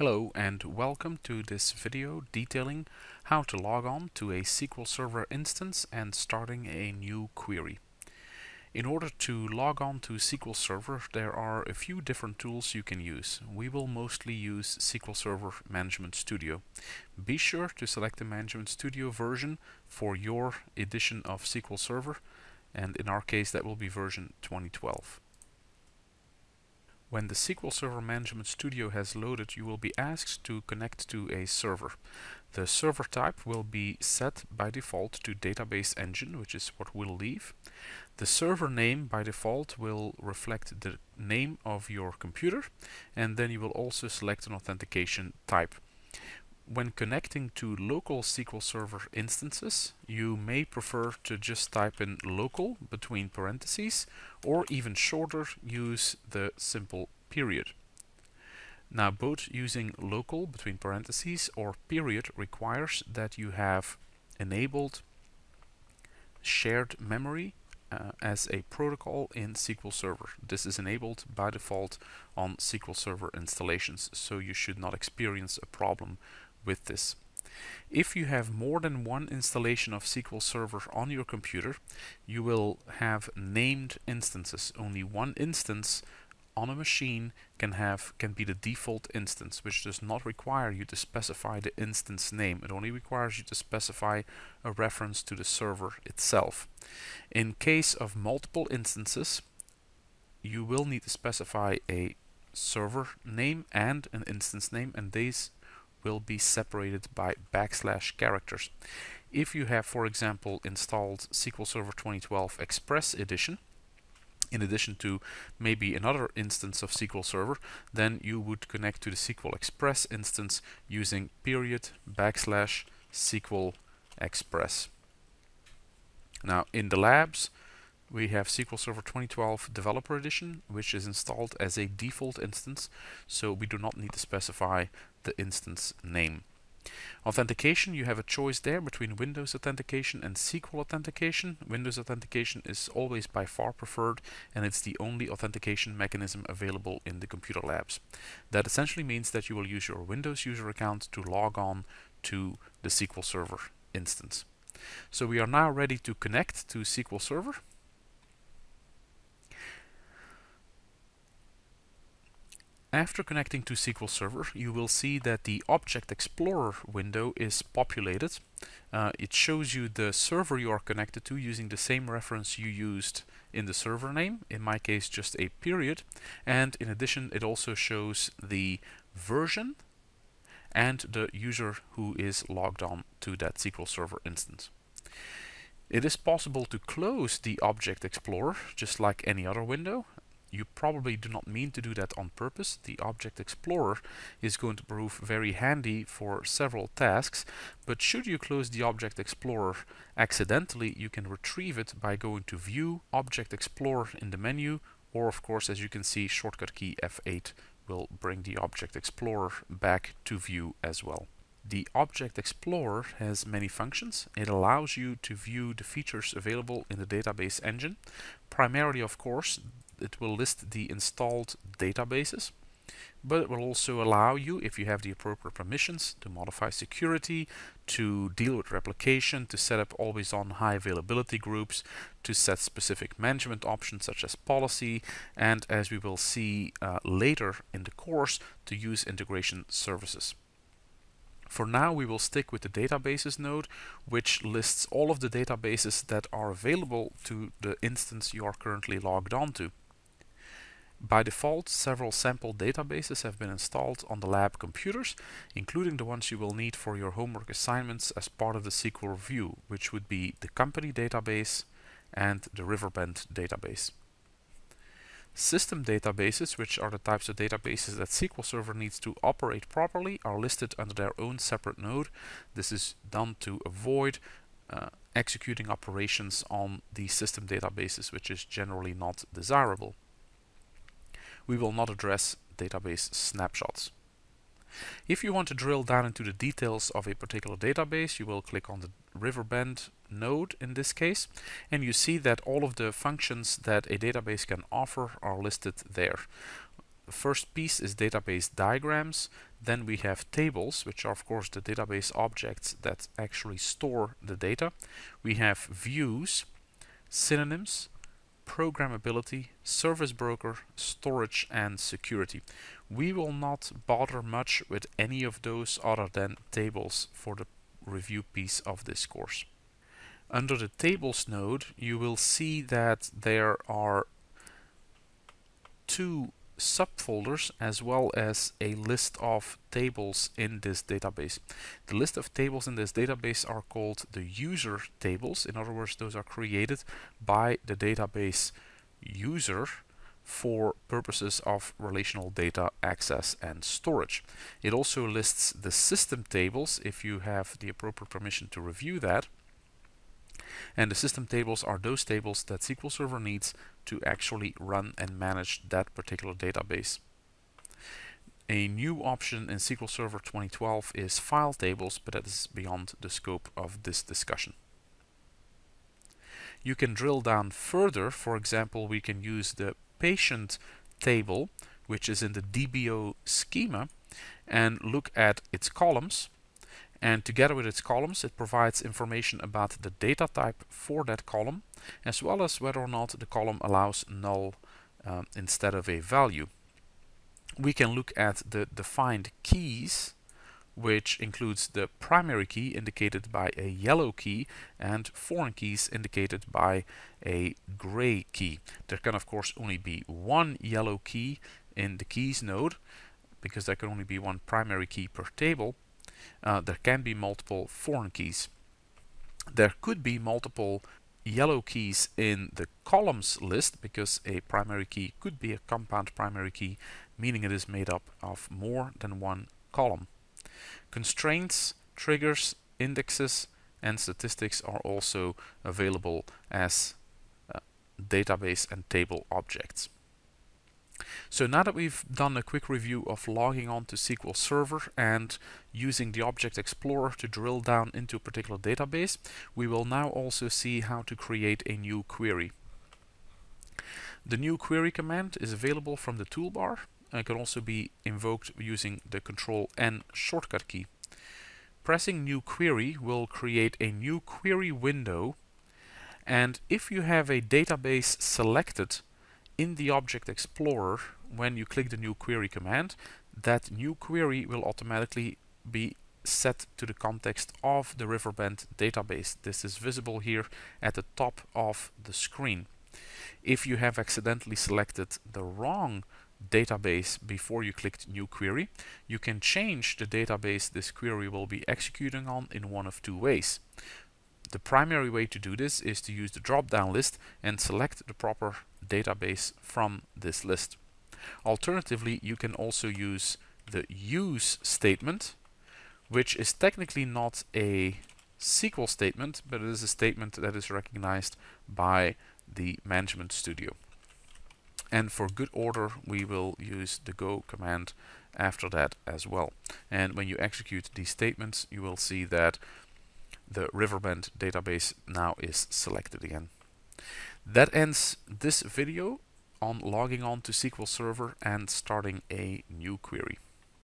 Hello and welcome to this video detailing how to log on to a SQL Server instance and starting a new query. In order to log on to SQL Server there are a few different tools you can use. We will mostly use SQL Server Management Studio. Be sure to select the Management Studio version for your edition of SQL Server and in our case that will be version 2012. When the SQL Server Management Studio has loaded, you will be asked to connect to a server. The server type will be set by default to Database Engine, which is what we'll leave. The server name by default will reflect the name of your computer, and then you will also select an authentication type. When connecting to local SQL Server instances, you may prefer to just type in local between parentheses, or even shorter, use the simple period. Now both using local between parentheses or period requires that you have enabled shared memory uh, as a protocol in SQL Server. This is enabled by default on SQL Server installations, so you should not experience a problem with this. If you have more than one installation of SQL Server on your computer, you will have named instances. Only one instance on a machine can have can be the default instance, which does not require you to specify the instance name. It only requires you to specify a reference to the server itself. In case of multiple instances, you will need to specify a server name and an instance name, and these will be separated by backslash characters. If you have, for example, installed SQL Server 2012 Express Edition, in addition to maybe another instance of SQL Server, then you would connect to the SQL Express instance using period backslash SQL Express. Now in the labs, we have SQL Server 2012 Developer Edition, which is installed as a default instance, so we do not need to specify the instance name. Authentication, you have a choice there between Windows Authentication and SQL Authentication. Windows Authentication is always by far preferred and it's the only authentication mechanism available in the computer labs. That essentially means that you will use your Windows user account to log on to the SQL Server instance. So we are now ready to connect to SQL Server. After connecting to SQL Server, you will see that the Object Explorer window is populated. Uh, it shows you the server you are connected to using the same reference you used in the server name, in my case just a period. And in addition, it also shows the version and the user who is logged on to that SQL Server instance. It is possible to close the Object Explorer just like any other window you probably do not mean to do that on purpose. The Object Explorer is going to prove very handy for several tasks, but should you close the Object Explorer accidentally, you can retrieve it by going to View, Object Explorer in the menu, or of course, as you can see, shortcut key F8 will bring the Object Explorer back to view as well. The Object Explorer has many functions. It allows you to view the features available in the database engine. Primarily, of course, it will list the installed databases but it will also allow you, if you have the appropriate permissions, to modify security, to deal with replication, to set up always on high availability groups, to set specific management options such as policy, and as we will see uh, later in the course, to use integration services. For now we will stick with the databases node which lists all of the databases that are available to the instance you are currently logged on to. By default, several sample databases have been installed on the lab computers, including the ones you will need for your homework assignments as part of the SQL review, which would be the company database and the Riverbend database. System databases, which are the types of databases that SQL Server needs to operate properly, are listed under their own separate node. This is done to avoid uh, executing operations on the system databases, which is generally not desirable we will not address database snapshots. If you want to drill down into the details of a particular database, you will click on the Riverbend node in this case, and you see that all of the functions that a database can offer are listed there. The first piece is database diagrams. Then we have tables, which are of course the database objects that actually store the data. We have views, synonyms, programmability, service broker, storage and security. We will not bother much with any of those other than tables for the review piece of this course. Under the tables node you will see that there are two subfolders as well as a list of tables in this database. The list of tables in this database are called the user tables. In other words, those are created by the database user for purposes of relational data access and storage. It also lists the system tables if you have the appropriate permission to review that. And the system tables are those tables that SQL Server needs to actually run and manage that particular database. A new option in SQL Server 2012 is file tables, but that is beyond the scope of this discussion. You can drill down further. For example, we can use the patient table, which is in the DBO schema, and look at its columns and together with its columns it provides information about the data type for that column as well as whether or not the column allows null um, instead of a value. We can look at the defined keys which includes the primary key indicated by a yellow key and foreign keys indicated by a gray key. There can of course only be one yellow key in the keys node because there can only be one primary key per table uh, there can be multiple foreign keys. There could be multiple yellow keys in the columns list because a primary key could be a compound primary key meaning it is made up of more than one column. Constraints, triggers, indexes and statistics are also available as uh, database and table objects. So now that we've done a quick review of logging on to SQL Server and using the Object Explorer to drill down into a particular database, we will now also see how to create a new query. The new query command is available from the toolbar and can also be invoked using the Control N shortcut key. Pressing new query will create a new query window and if you have a database selected in the Object Explorer, when you click the new query command, that new query will automatically be set to the context of the Riverbend database. This is visible here at the top of the screen. If you have accidentally selected the wrong database before you clicked new query, you can change the database this query will be executing on in one of two ways. The primary way to do this is to use the drop-down list and select the proper database from this list. Alternatively, you can also use the use statement, which is technically not a SQL statement, but it is a statement that is recognized by the Management Studio. And for good order, we will use the go command after that as well. And when you execute these statements, you will see that the Riverbend database now is selected again. That ends this video on logging on to SQL Server and starting a new query.